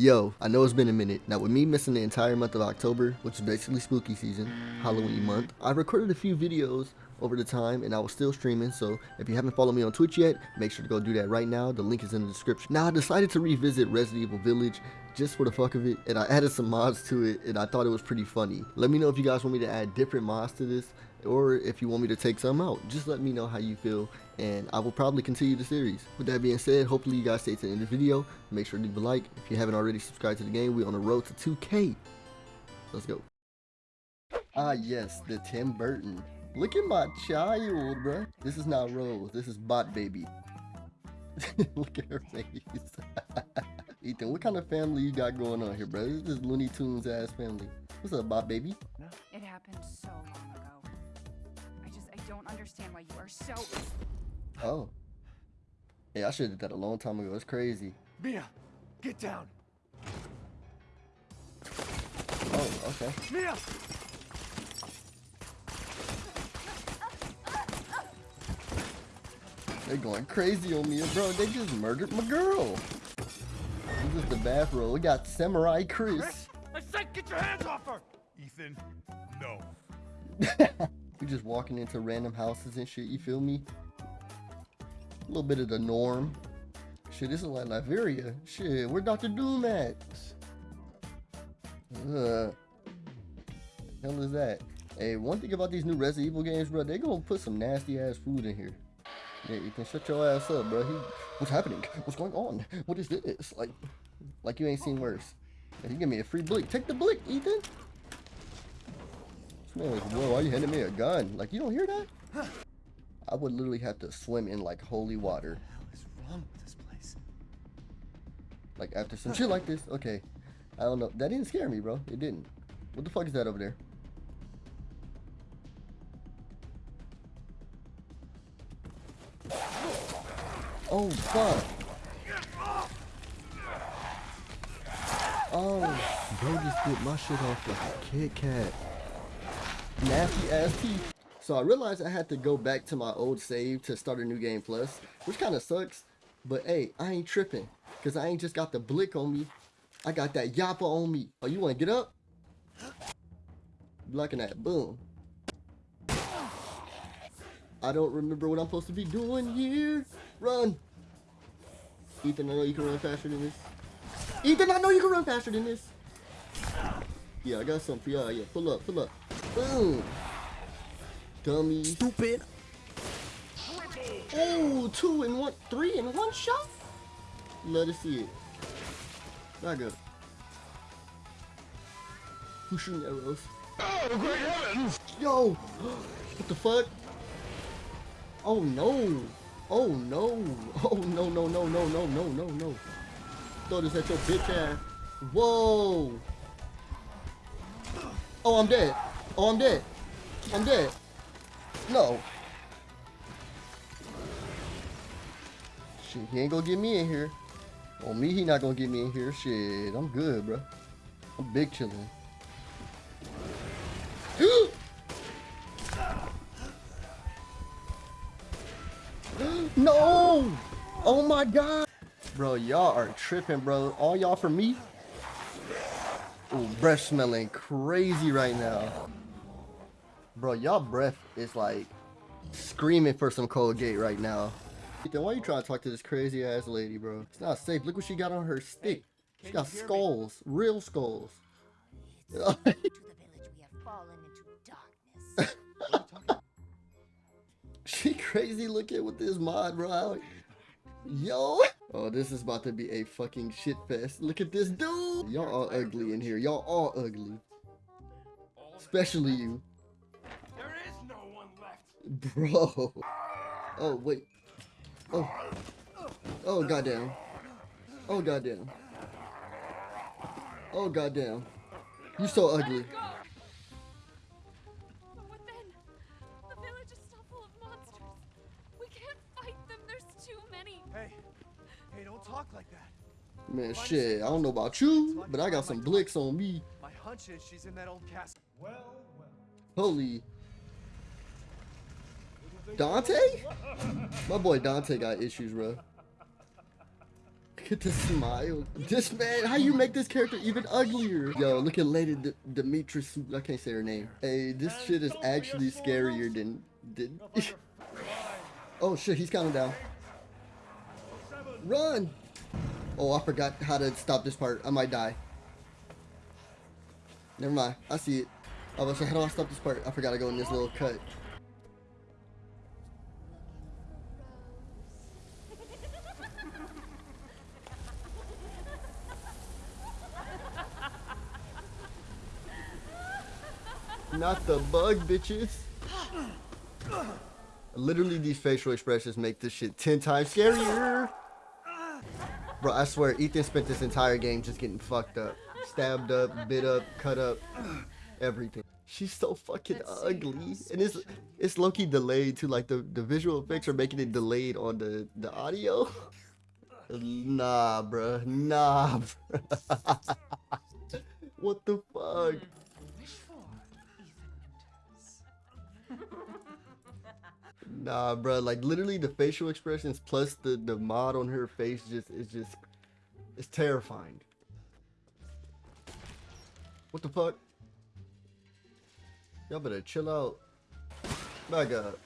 Yo, I know it's been a minute. Now with me missing the entire month of October, which is basically spooky season, Halloween month, I recorded a few videos over the time and I was still streaming so if you haven't followed me on Twitch yet make sure to go do that right now. The link is in the description. Now I decided to revisit Resident Evil Village just for the fuck of it and I added some mods to it and I thought it was pretty funny. Let me know if you guys want me to add different mods to this or if you want me to take some out. Just let me know how you feel and I will probably continue the series. With that being said hopefully you guys stay to the end of the video. Make sure to leave a like. If you haven't already subscribed to the game. We're on the road to 2k let's go. Ah yes the Tim Burton Look at my child, bruh. This is not Rose. This is Bot Baby. Look at her face. Ethan, what kind of family you got going on here, bro? This is just Looney Tunes ass family. What's up, Bot Baby? No. It happened so long ago. I just, I don't understand why you are so... Oh. Hey, I should have did that a long time ago. It's crazy. Mia, get down. Oh, okay. Mia! They're going crazy on me, bro. They just murdered my girl. This is the bathroom. We got Samurai Chris. Chris, I said get your hands off her! Ethan, no. we just walking into random houses and shit, you feel me? A little bit of the norm. Shit, this is like Liberia. Shit, where Dr. Doom at? Uh, hell is that? Hey, one thing about these new Resident Evil games, bro, they gonna put some nasty ass food in here. Yeah, you can shut your ass up, bro. He, what's happening? What's going on? What is this? Like, like you ain't seen worse. Yeah, you give me a free blick. Take the blick, Ethan. This man like, whoa, why you handing me a gun? Like, you don't hear that? I would literally have to swim in like holy water. What is wrong with this place? Like after some shit like this. Okay. I don't know. That didn't scare me, bro. It didn't. What the fuck is that over there? Oh, fuck. Oh, bro just bit my shit off like a Kit Kat. Nasty ass teeth. So I realized I had to go back to my old save to start a new game plus, which kind of sucks. But hey, I ain't tripping. Because I ain't just got the blick on me. I got that yappa on me. Oh, you want to get up? Blocking that. Boom. I don't remember what I'm supposed to be doing here. Run. Ethan, I know you can run faster than this. Ethan, I know you can run faster than this. Yeah, I got something for y'all. Yeah, pull up, pull up. Boom. Dummy. Stupid. Oh, two in one, three in one shot? Let us see it. Not good. Who's shooting arrows? Oh, great heavens! Yo! What the fuck? Oh no! Oh no! Oh no no no no no no no no! Throw this at your bitch ass! Whoa! Oh I'm dead! Oh I'm dead! I'm dead! No! Shit, he ain't gonna get me in here. On me, he not gonna get me in here. Shit, I'm good, bro. I'm big chillin'. no! Oh my god! Bro, y'all are tripping, bro. All y'all for me? Ooh, breath smelling crazy right now. Bro, y'all breath is like screaming for some Colgate right now. Then why are you trying to talk to this crazy ass lady, bro? It's not safe. Look what she got on her stick. She got skulls, real skulls. she crazy looking with this mod, bro. Yo. Oh, this is about to be a fucking shit fest. Look at this dude. Y'all all ugly in here. Y'all all ugly. Especially you. There is no one left. Bro. Oh, wait. Oh. Oh, goddamn. Oh, goddamn. Oh, goddamn. You so ugly. Hey, like that. Man, shit. I don't know about you, but I got some blicks on me. My hunch is she's in that old castle. Well, well. Holy. Dante? My boy Dante got issues, bro. Look at the smile. This man, how you make this character even uglier? Yo, look at Lady D- Demetrius. I can't say her name. Hey, this shit is actually scarier than. than oh shit, he's counting down. Run! Oh, I forgot how to stop this part. I might die. Never mind. I see it. I was like, how do I stop this part? I forgot to go in this little cut. Not the bug, bitches. Literally, these facial expressions make this shit 10 times scarier. Bro, I swear, Ethan spent this entire game just getting fucked up. Stabbed up, bit up, cut up, everything. She's so fucking Let's ugly. And it's it's low-key delayed too. Like the, the visual effects are making it delayed on the, the audio. Nah, bruh. Nah, bruh. what the fuck? Nah, bro. Like literally, the facial expressions plus the the mod on her face just is just it's terrifying. What the fuck? Y'all better chill out. Back up.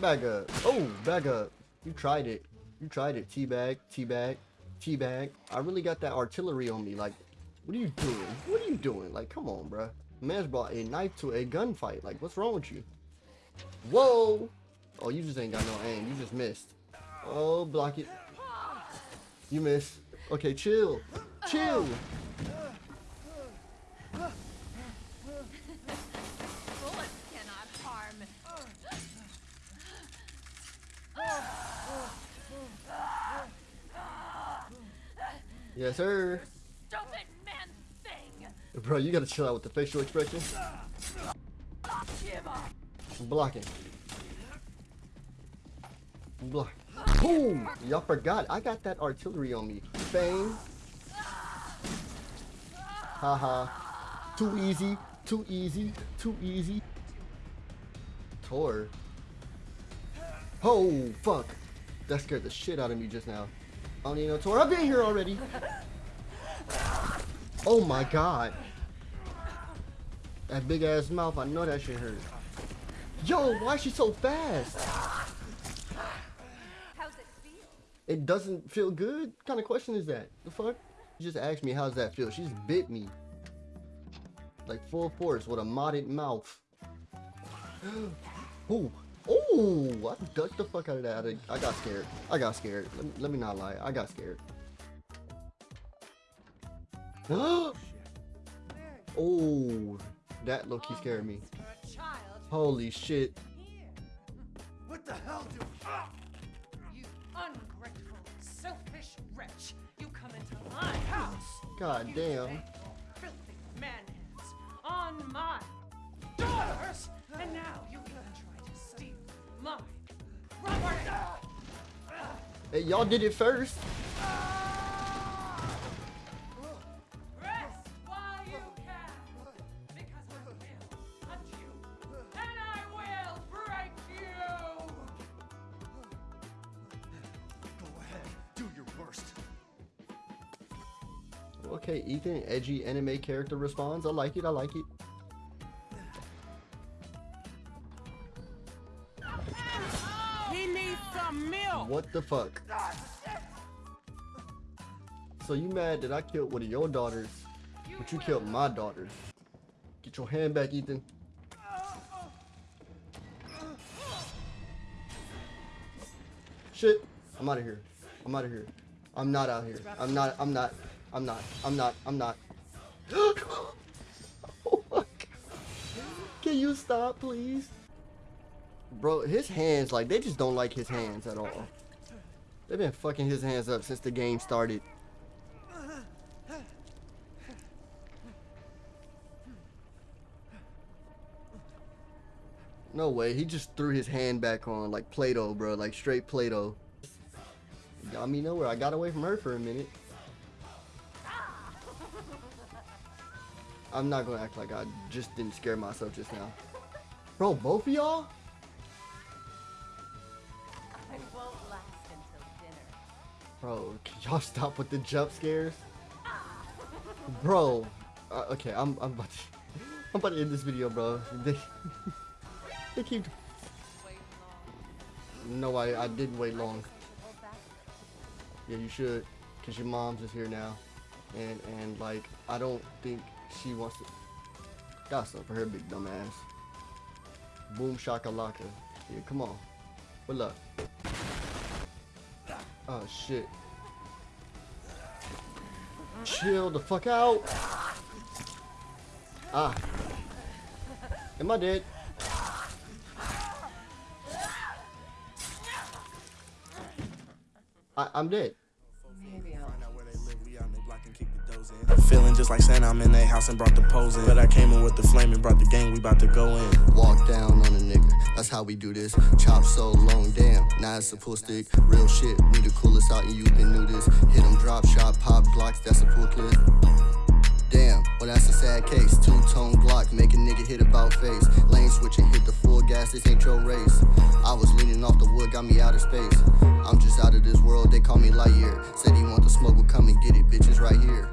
Back up. Oh, back up. You tried it. You tried it. Teabag. Teabag. Teabag. I really got that artillery on me. Like, what are you doing? What are you doing? Like, come on, bruh. Man's brought a knife to a gunfight. Like, what's wrong with you? Whoa! Oh, you just ain't got no aim. You just missed. Oh, block it. You missed. Okay, chill. Chill. Yes, sir. Stupid man thing. Bro, you gotta chill out with the facial expression. Blocking. Block. Boom! Y'all forgot. I got that artillery on me. Bang. Haha. Too easy. Too easy. Too easy. Tor. Oh, fuck. That scared the shit out of me just now. I don't need no Tor. I've been here already. Oh my god. That big ass mouth, I know that shit hurt. Yo, why is she so fast? How's it feel? It doesn't feel good? What kind of question is that? The fuck? You just asked me how's that feel. She just bit me. Like full force with a modded mouth. Ooh. oh! I ducked the fuck out of that. I, got scared. I got scared. Let me, let me not lie. I got scared. oh, that low-key scared me. Holy shit. God damn. Filthy man hands on my daughters. And now you even try to steal my property. Hey, y'all did it first. Ethan, edgy anime character responds. I like it. I like it. He needs some milk. What the fuck? So you mad that I killed one of your daughters, but you killed my daughters? Get your hand back, Ethan. Shit. I'm out of here. I'm out of here. I'm not out here. I'm not. I'm not. I'm not. I'm not. I'm not. oh my God. Can you stop, please? Bro, his hands, like, they just don't like his hands at all. They've been fucking his hands up since the game started. No way, he just threw his hand back on like Play-Doh, bro, like straight Play-Doh. Got me nowhere. I got away from her for a minute. I'm not gonna act like I just didn't scare myself just now. Bro, both of y'all? I won't last until dinner. Bro, can y'all stop with the jump scares? Bro, uh, okay, I'm I'm about to I'm about to end this video, bro. They they keep. No, I I didn't wait long. Yeah, you should, cause your mom's is here now, and and like I don't think she wants to. Something for her big dumb ass. Boom shakalaka. Yeah, come on. What up? Oh shit. Chill the fuck out. Ah. Am I dead? I, I'm dead. Feeling just like Santa, I'm in their house and brought the pose in. But I came in with the flame and brought the gang, we about to go in. Walk down on a nigga, that's how we do this. Chop so long, damn, now it's a pull stick. Real shit, we the coolest out and you been new this. Hit 'em drop shot, pop blocks, that's a full clip. Damn, well that's a sad case. Two tone Glock, make a nigga hit about face. Lane switching, hit the full gas, this ain't your race. I was leaning off the wood, got me out of space. I'm just out of this world, they call me Lightyear. Said he want the smoke, well come and get it, bitches right here.